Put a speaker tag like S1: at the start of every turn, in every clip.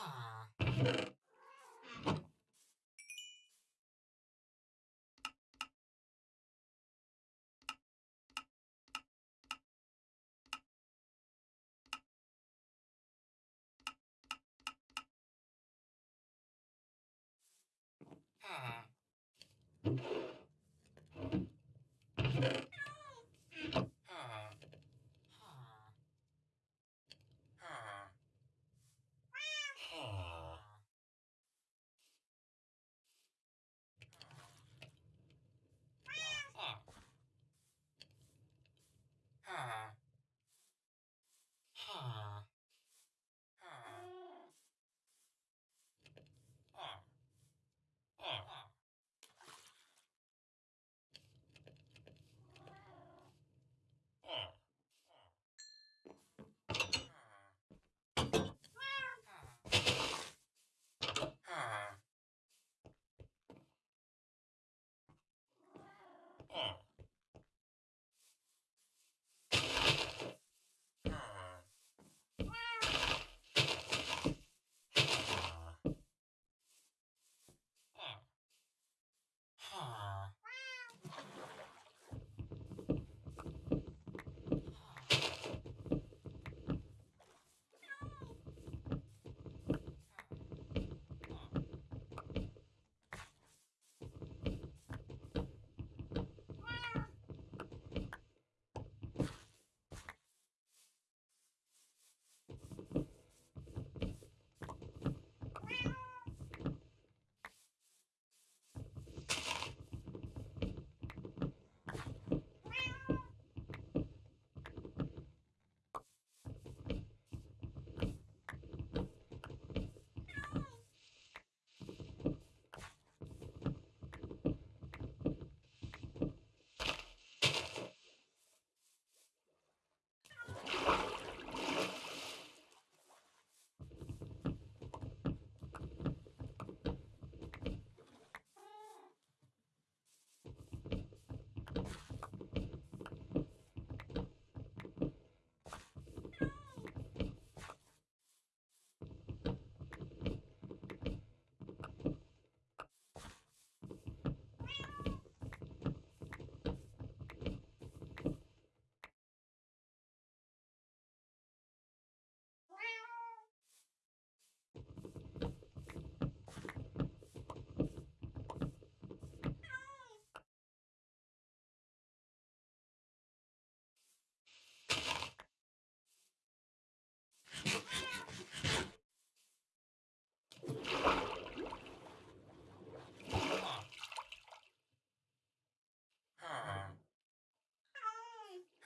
S1: Ah.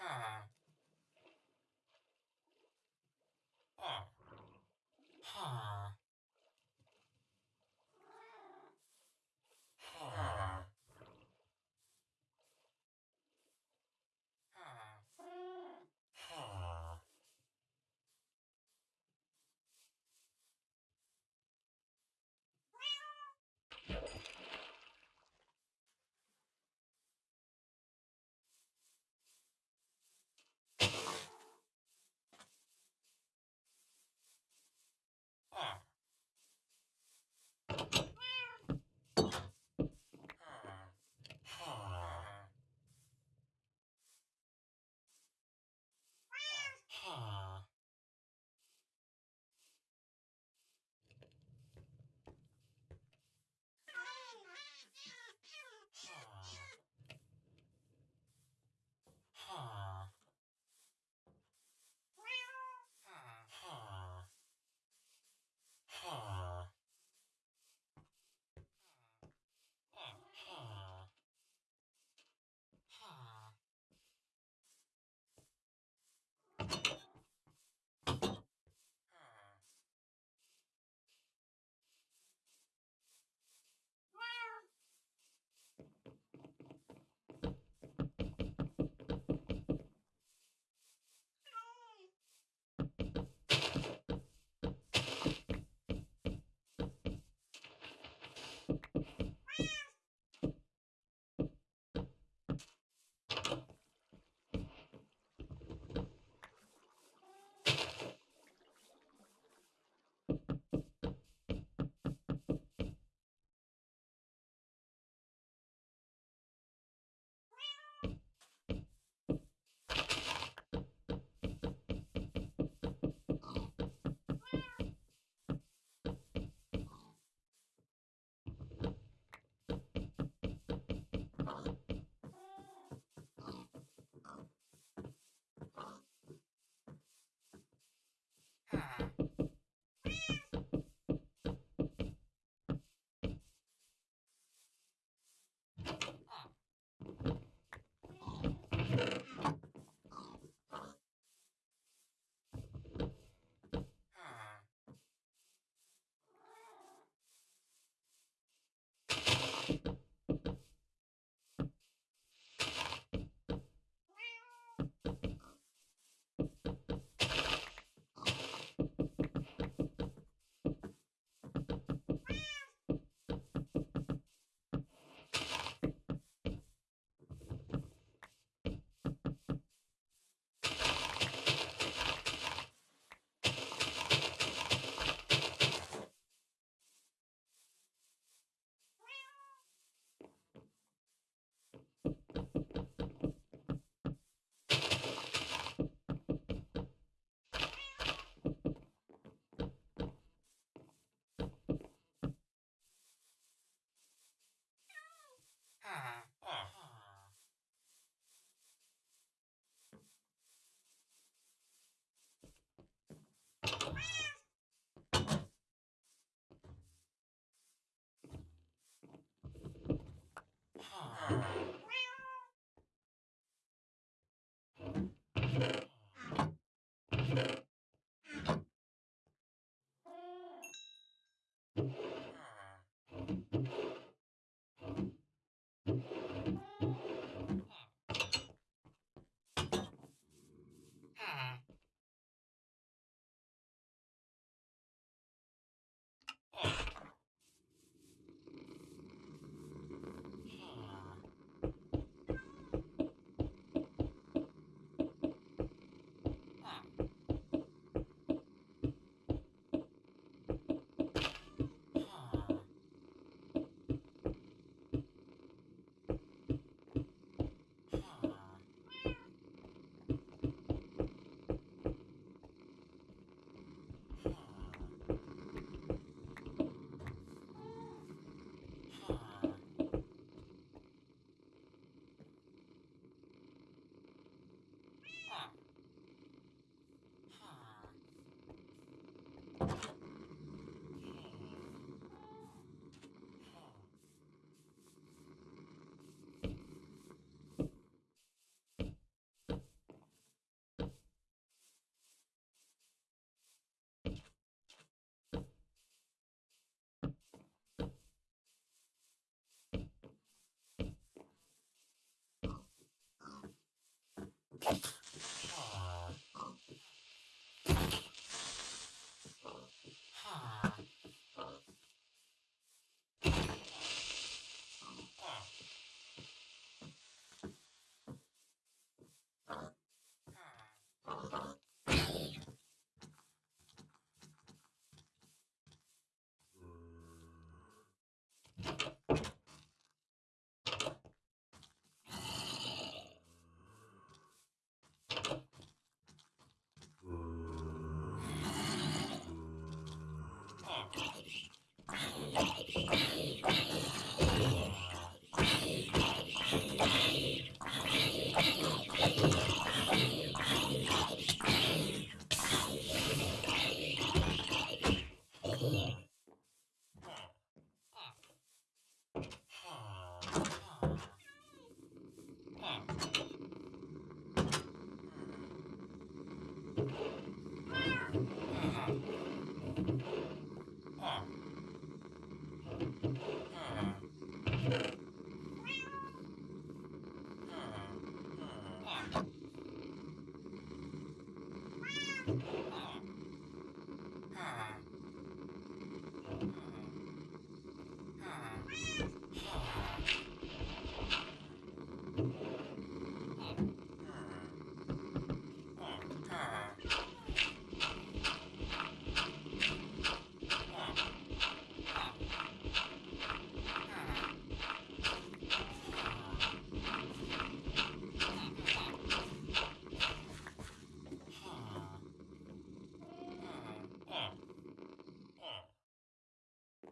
S2: Ah. Thank you.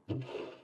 S2: Thank you.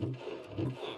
S2: あっ。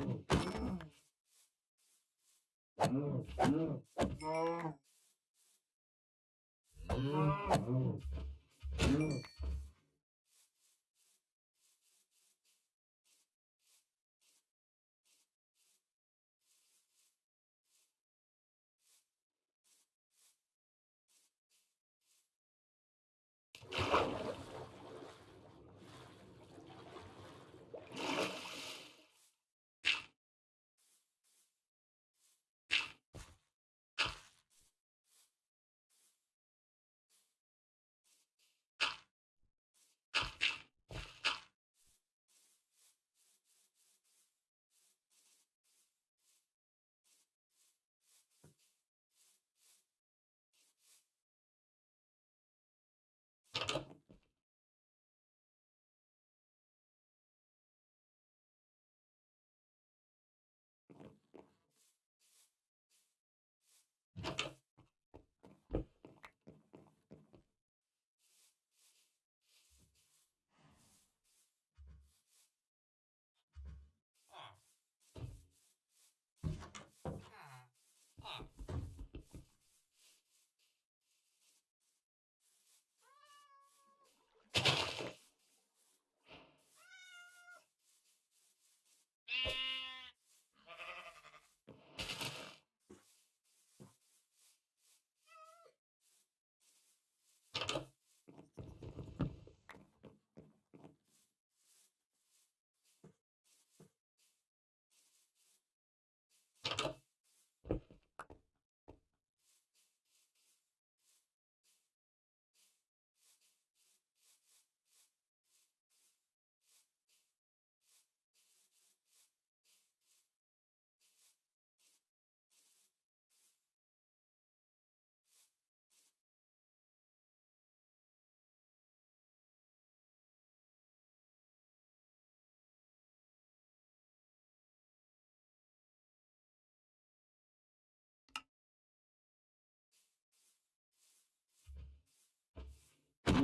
S1: you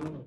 S1: Bruno.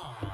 S1: time. Oh.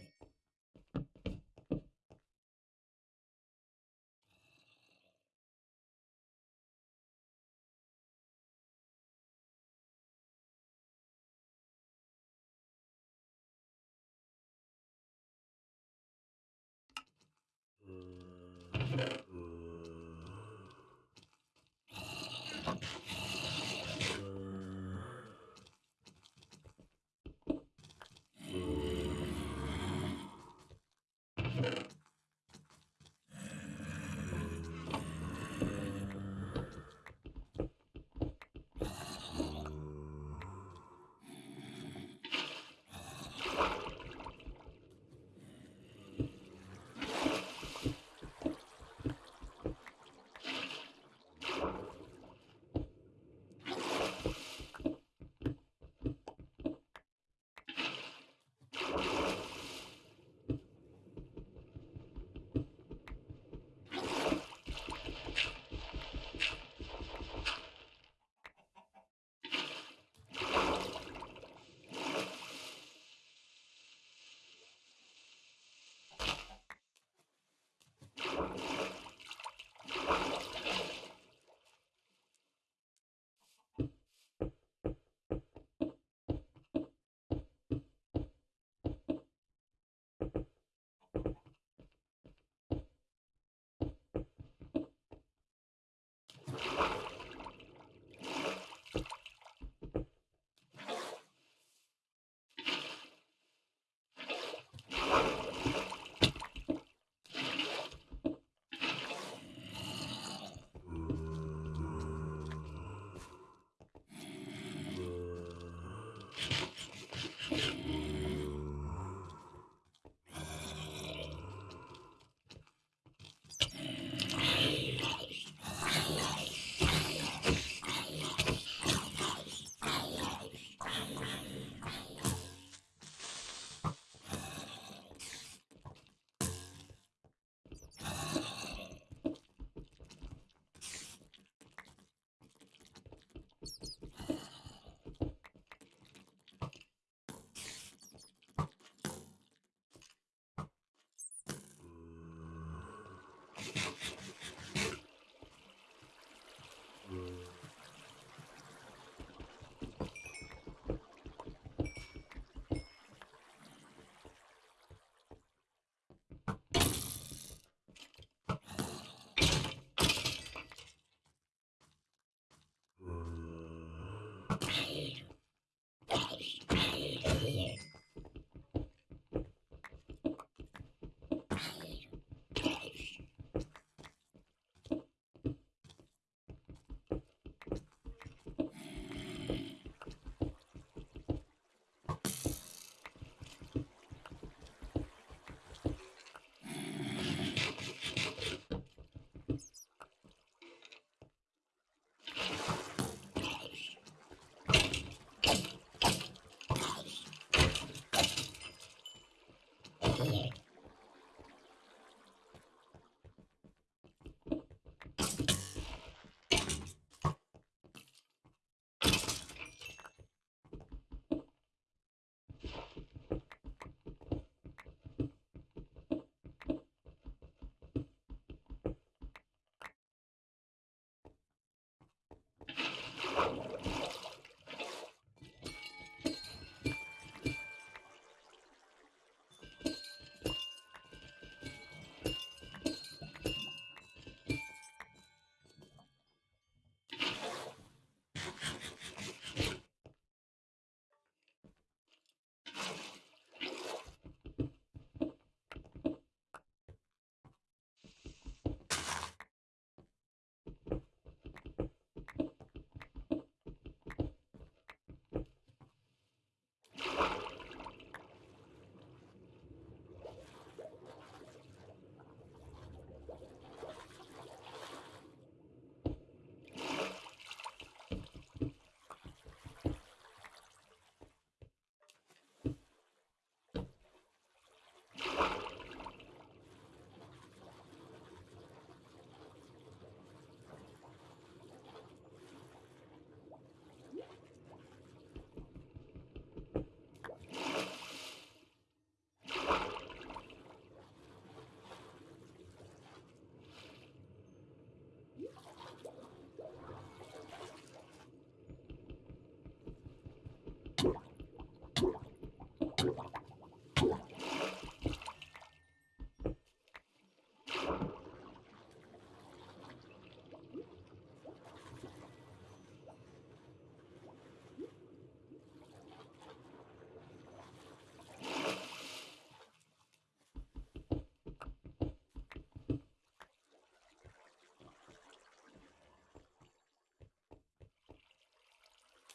S1: you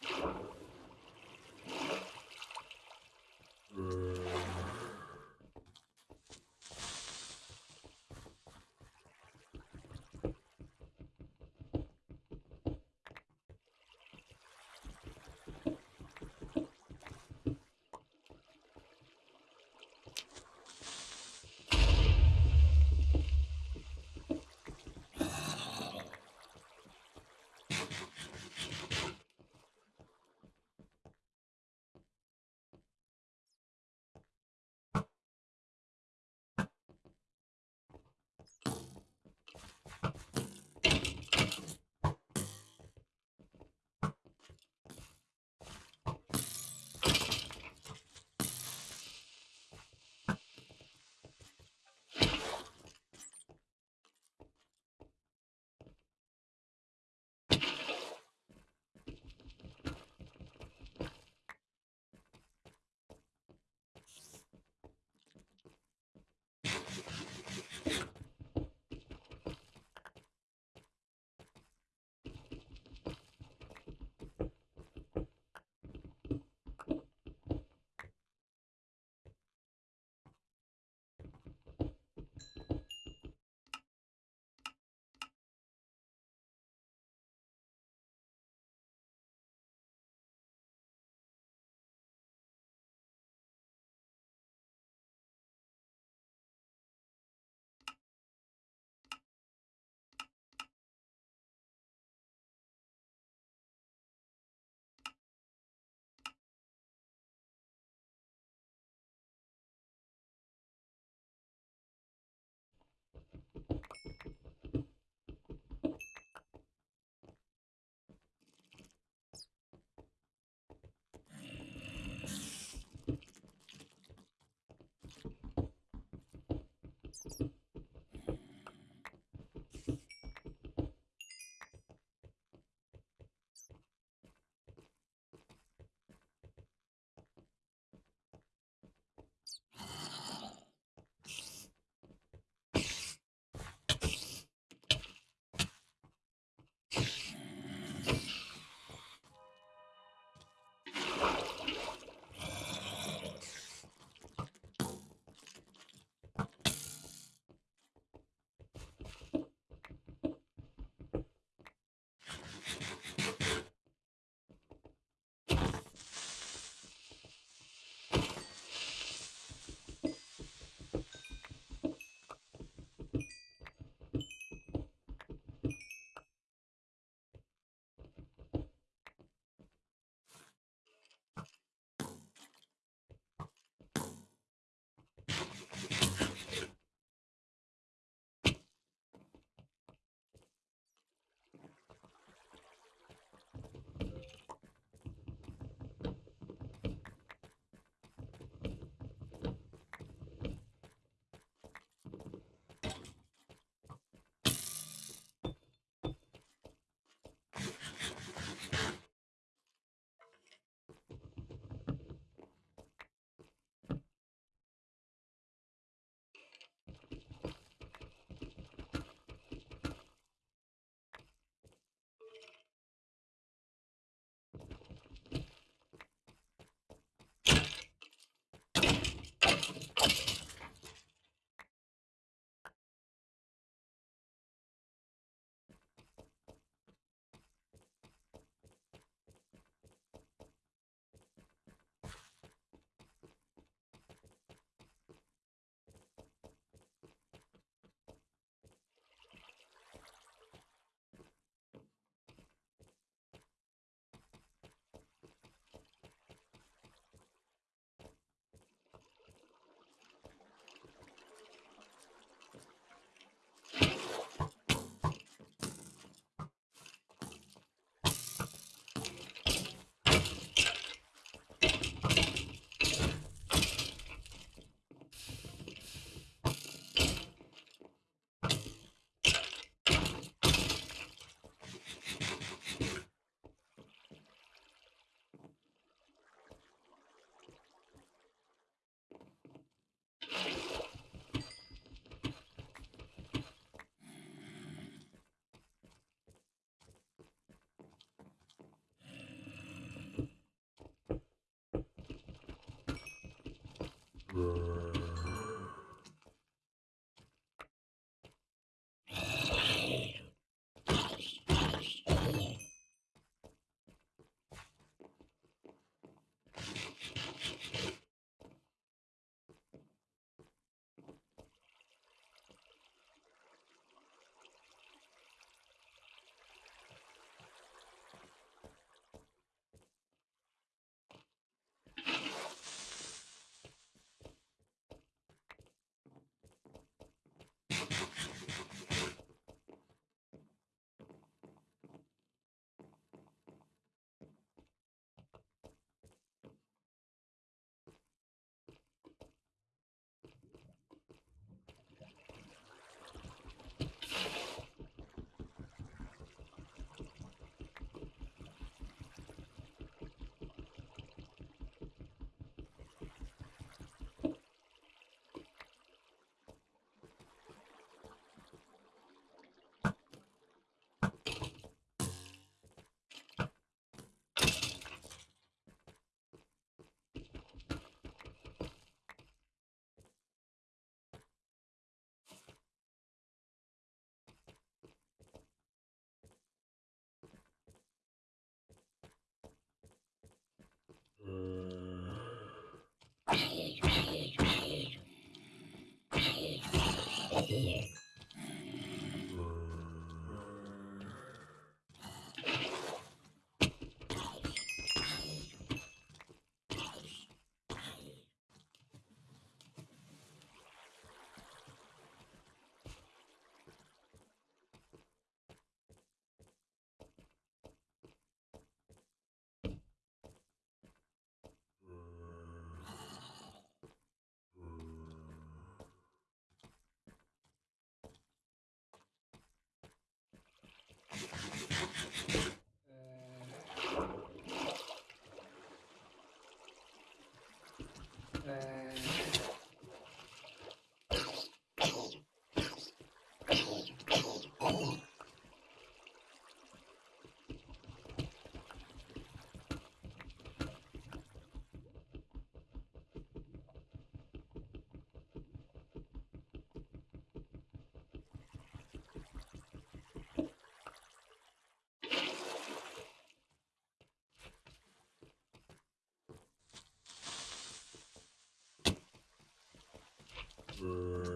S1: you here. Never.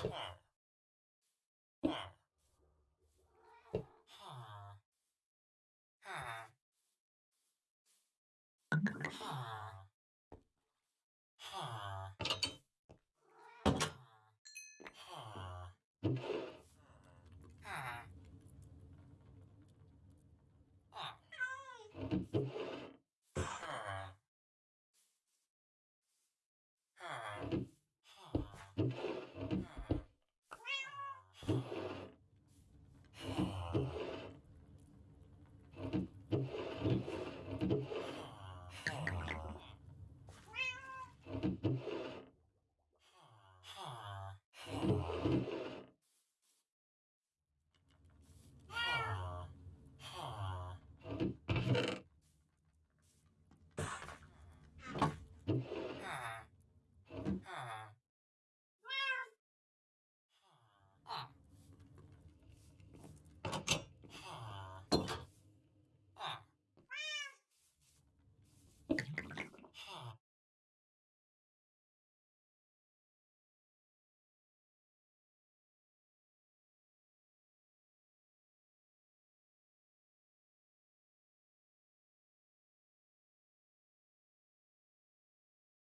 S1: helpful.